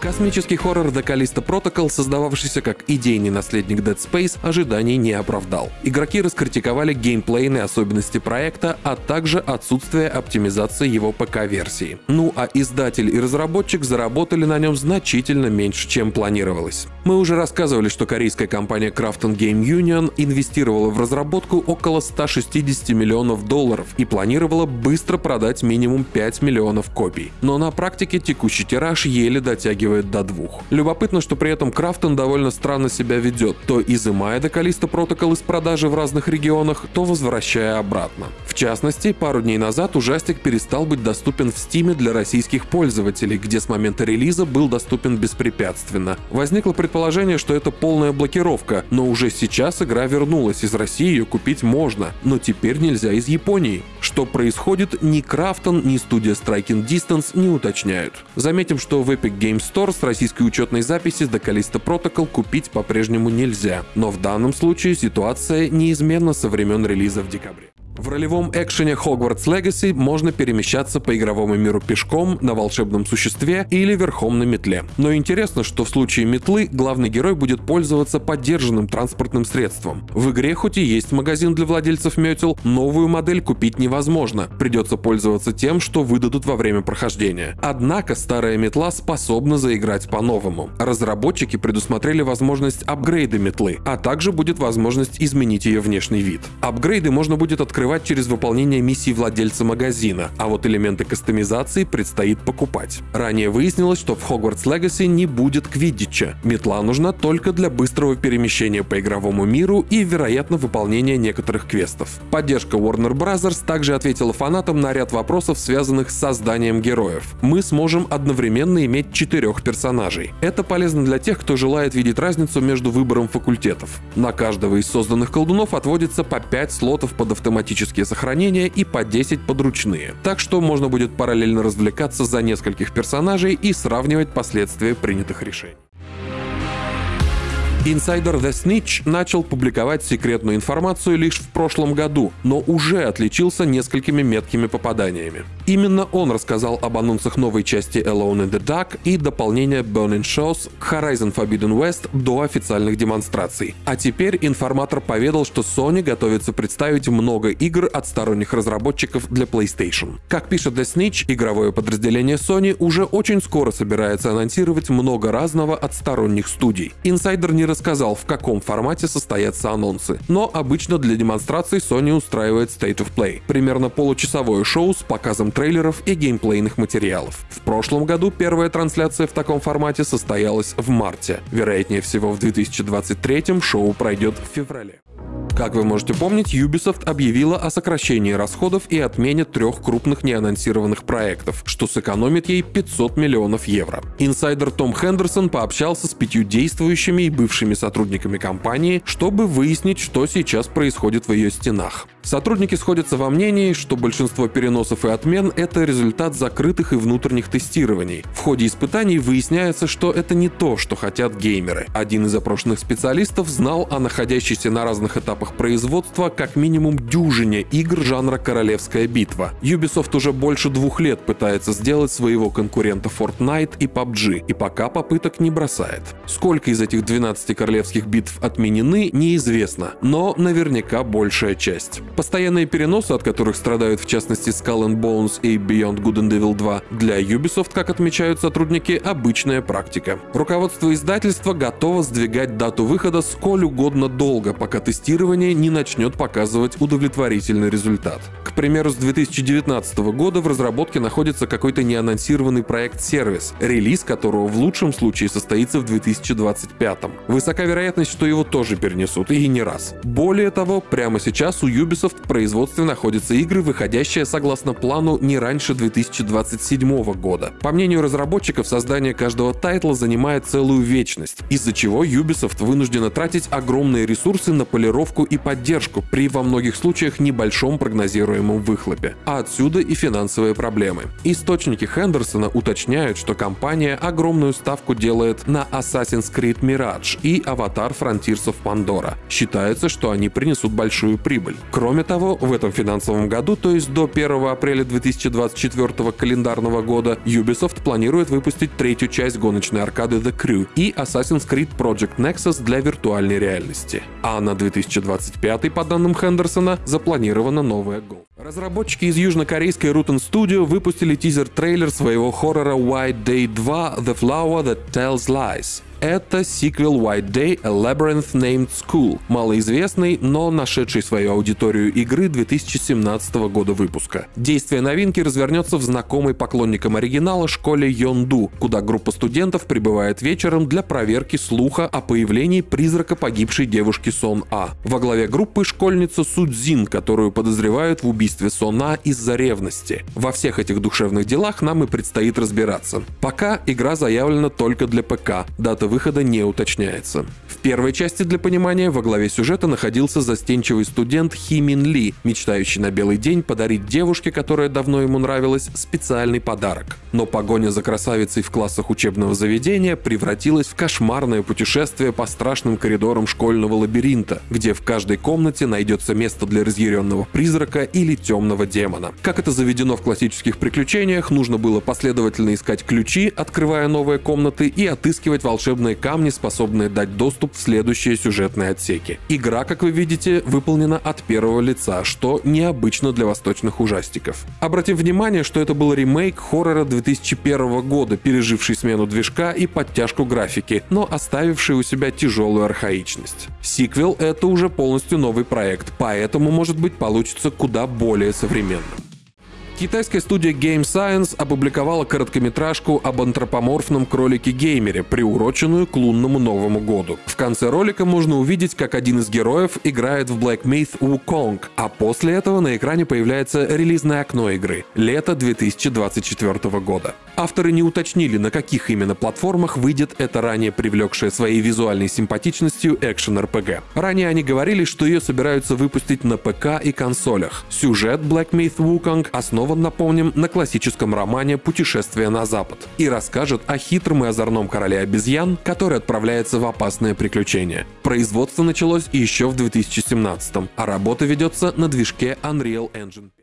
Космический хоррор The Callisto Protocol, создававшийся как идейный наследник Dead Space, ожиданий не оправдал. Игроки раскритиковали геймплейные особенности проекта, а также отсутствие оптимизации его ПК-версии. Ну а издатель и разработчик заработали на нем значительно меньше, чем планировалось. Мы уже рассказывали, что корейская компания Krafton Game Union инвестировала в разработку около 160 миллионов долларов и планировала быстро продать минимум 5 миллионов копий. Но на практике текущий тираж еле дотягивает до двух. Любопытно, что при этом Крафтон довольно странно себя ведет, то изымая до Callisto Protocol из продажи в разных регионах, то возвращая обратно. В частности, пару дней назад ужастик перестал быть доступен в Steam для российских пользователей, где с момента релиза был доступен беспрепятственно. Возникло предположение, что это полная блокировка, но уже сейчас игра вернулась, из России ее купить можно, но теперь нельзя из Японии. Что происходит, ни Крафтон, ни студия Striking Distance не уточняют. Заметим, что в Epic Game Store с российской учетной записи до Callisto Protocol купить по-прежнему нельзя, но в данном случае ситуация неизменна со времен релиза в декабре. В ролевом экшене Hogwarts Legacy можно перемещаться по игровому миру пешком, на волшебном существе или верхом на метле. Но интересно, что в случае метлы главный герой будет пользоваться поддержанным транспортным средством. В игре хоть и есть магазин для владельцев метел, новую модель купить невозможно. Придется пользоваться тем, что выдадут во время прохождения. Однако старая метла способна заиграть по-новому. Разработчики предусмотрели возможность апгрейда метлы, а также будет возможность изменить ее внешний вид. Апгрейды можно будет открывать открывать через выполнение миссий владельца магазина, а вот элементы кастомизации предстоит покупать. Ранее выяснилось, что в Hogwarts Legacy не будет квиддича. Метла нужна только для быстрого перемещения по игровому миру и, вероятно, выполнения некоторых квестов. Поддержка Warner Bros. также ответила фанатам на ряд вопросов, связанных с созданием героев. Мы сможем одновременно иметь четырех персонажей. Это полезно для тех, кто желает видеть разницу между выбором факультетов. На каждого из созданных колдунов отводится по 5 слотов под автоматический автоматические сохранения и по 10 подручные. Так что можно будет параллельно развлекаться за нескольких персонажей и сравнивать последствия принятых решений. Инсайдер The Snitch начал публиковать секретную информацию лишь в прошлом году, но уже отличился несколькими меткими попаданиями. Именно он рассказал об анонсах новой части Alone in the Dark и дополнения Burning Shows к Horizon Forbidden West до официальных демонстраций. А теперь информатор поведал, что Sony готовится представить много игр от сторонних разработчиков для PlayStation. Как пишет The Snitch, игровое подразделение Sony уже очень скоро собирается анонсировать много разного от сторонних студий. Инсайдер не рассказал, в каком формате состоятся анонсы, но обычно для демонстраций Sony устраивает State of Play, примерно получасовое шоу с показом трейлеров и геймплейных материалов. В прошлом году первая трансляция в таком формате состоялась в марте. Вероятнее всего в 2023 шоу пройдет в феврале. Как вы можете помнить, Ubisoft объявила о сокращении расходов и отмене трех крупных неанонсированных проектов, что сэкономит ей 500 миллионов евро. Инсайдер Том Хендерсон пообщался с пятью действующими и бывшими сотрудниками компании, чтобы выяснить, что сейчас происходит в ее стенах. Сотрудники сходятся во мнении, что большинство переносов и отмен — это результат закрытых и внутренних тестирований. В ходе испытаний выясняется, что это не то, что хотят геймеры. Один из опрошенных специалистов знал о находящейся на разных этапах производства как минимум дюжине игр жанра «Королевская битва». Ubisoft уже больше двух лет пытается сделать своего конкурента Fortnite и PUBG, и пока попыток не бросает. Сколько из этих 12 королевских битв отменены, неизвестно, но наверняка большая часть. Постоянные переносы, от которых страдают в частности Skull and Bones и Beyond Good and Evil 2, для Ubisoft, как отмечают сотрудники, обычная практика. Руководство издательства готово сдвигать дату выхода сколь угодно долго, пока тестирование не начнет показывать удовлетворительный результат. К примеру, с 2019 года в разработке находится какой-то неанонсированный проект-сервис, релиз которого в лучшем случае состоится в 2025. Высока вероятность, что его тоже перенесут, и не раз. Более того, прямо сейчас у Ubisoft Ubisoft в производстве находятся игры, выходящие согласно плану не раньше 2027 года. По мнению разработчиков, создание каждого тайтла занимает целую вечность, из-за чего Ubisoft вынуждена тратить огромные ресурсы на полировку и поддержку при во многих случаях небольшом прогнозируемом выхлопе. А отсюда и финансовые проблемы. Источники Хендерсона уточняют, что компания огромную ставку делает на Assassin's Creed Mirage и Avatar Frontiers of Pandora. Считается, что они принесут большую прибыль. Кроме того, в этом финансовом году, то есть до 1 апреля 2024 календарного года, Ubisoft планирует выпустить третью часть гоночной аркады The Crew и Assassin's Creed Project Nexus для виртуальной реальности. А на 2025, по данным Хендерсона, запланирована новая Go. Разработчики из южнокорейской Rutan Studio выпустили тизер-трейлер своего хоррора White Day 2 The Flower That Tells Lies. Это сиквел White Day A Labyrinth Named School, малоизвестный, но нашедший свою аудиторию игры 2017 года выпуска. Действие новинки развернется в знакомой поклонникам оригинала школе Йонду, куда группа студентов прибывает вечером для проверки слуха о появлении призрака погибшей девушки Сон А. Во главе группы школьница Судзин, которую подозревают в убийстве Сон А из-за ревности. Во всех этих душевных делах нам и предстоит разбираться. Пока игра заявлена только для ПК, дата дата выхода не уточняется. В первой части для понимания во главе сюжета находился застенчивый студент Хи Мин Ли, мечтающий на белый день подарить девушке, которая давно ему нравилась, специальный подарок. Но погоня за красавицей в классах учебного заведения превратилась в кошмарное путешествие по страшным коридорам школьного лабиринта, где в каждой комнате найдется место для разъяренного призрака или темного демона. Как это заведено в классических приключениях, нужно было последовательно искать ключи, открывая новые комнаты и отыскивать волшебные волшебные камни, способные дать доступ в следующие сюжетные отсеки. Игра, как вы видите, выполнена от первого лица, что необычно для восточных ужастиков. Обратим внимание, что это был ремейк хоррора 2001 года, переживший смену движка и подтяжку графики, но оставивший у себя тяжелую архаичность. Сиквел — это уже полностью новый проект, поэтому, может быть, получится куда более современным. Китайская студия Game Science опубликовала короткометражку об антропоморфном кролике-геймере, приуроченную к лунному Новому году. В конце ролика можно увидеть, как один из героев играет в Black Myth Wukong, а после этого на экране появляется релизное окно игры — лето 2024 года. Авторы не уточнили, на каких именно платформах выйдет эта ранее привлекшая своей визуальной симпатичностью экшен-РПГ. Ранее они говорили, что ее собираются выпустить на ПК и консолях. Сюжет Black Myth Wukong основан, напомним, на классическом романе «Путешествие на Запад» и расскажет о хитром и озорном короле обезьян, который отправляется в опасное приключение. Производство началось еще в 2017 а работа ведется на движке Unreal Engine